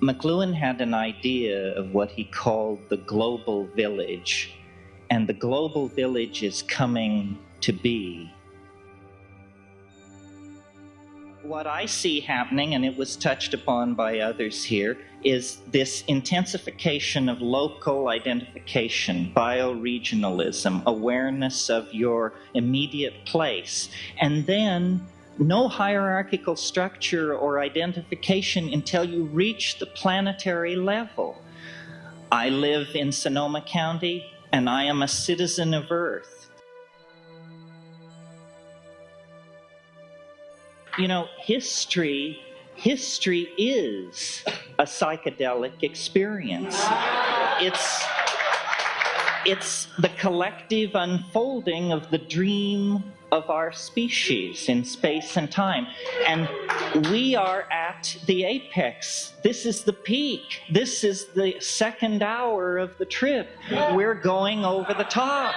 McLuhan had an idea of what he called the global village, and the global village is coming to be. What I see happening, and it was touched upon by others here, is this intensification of local identification, bioregionalism, awareness of your immediate place, and then no hierarchical structure or identification until you reach the planetary level. I live in Sonoma County and I am a citizen of Earth. You know, history history is a psychedelic experience. It's it's the collective unfolding of the dream of our species in space and time. And we are at the apex. This is the peak. This is the second hour of the trip. We're going over the top.